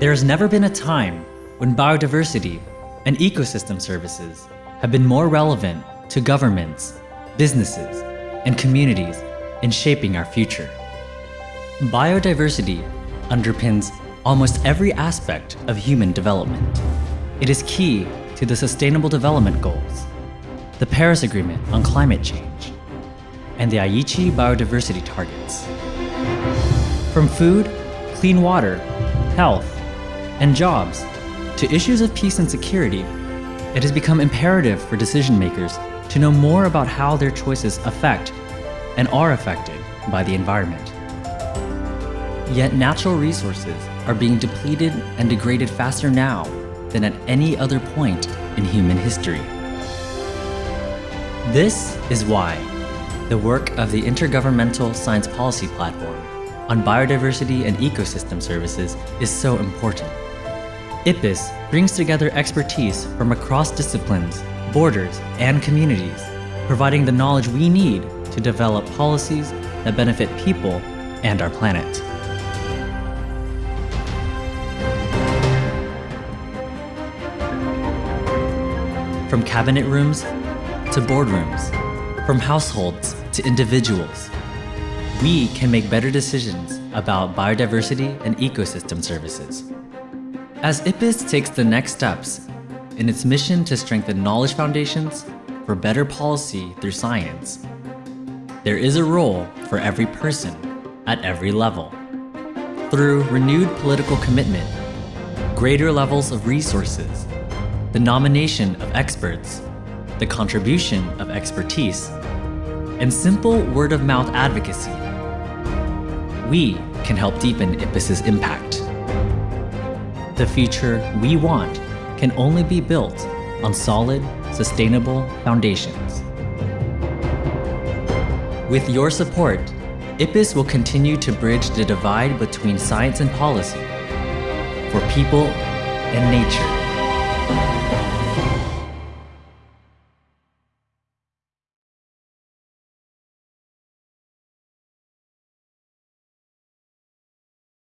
There has never been a time when biodiversity and ecosystem services have been more relevant to governments, businesses, and communities in shaping our future. Biodiversity underpins almost every aspect of human development. It is key to the Sustainable Development Goals, the Paris Agreement on Climate Change, and the Aichi Biodiversity Targets. From food, clean water, health, and jobs to issues of peace and security, it has become imperative for decision makers to know more about how their choices affect and are affected by the environment. Yet natural resources are being depleted and degraded faster now than at any other point in human history. This is why the work of the Intergovernmental Science Policy Platform on Biodiversity and Ecosystem Services is so important. IPBES brings together expertise from across disciplines, borders, and communities, providing the knowledge we need to develop policies that benefit people and our planet. From cabinet rooms to boardrooms, from households to individuals, we can make better decisions about biodiversity and ecosystem services. As IPBES takes the next steps in its mission to strengthen knowledge foundations for better policy through science, there is a role for every person at every level. Through renewed political commitment, greater levels of resources, the nomination of experts, the contribution of expertise, and simple word-of-mouth advocacy, we can help deepen IPBES's impact. The future we want can only be built on solid, sustainable foundations. With your support, IPBES will continue to bridge the divide between science and policy for people and nature.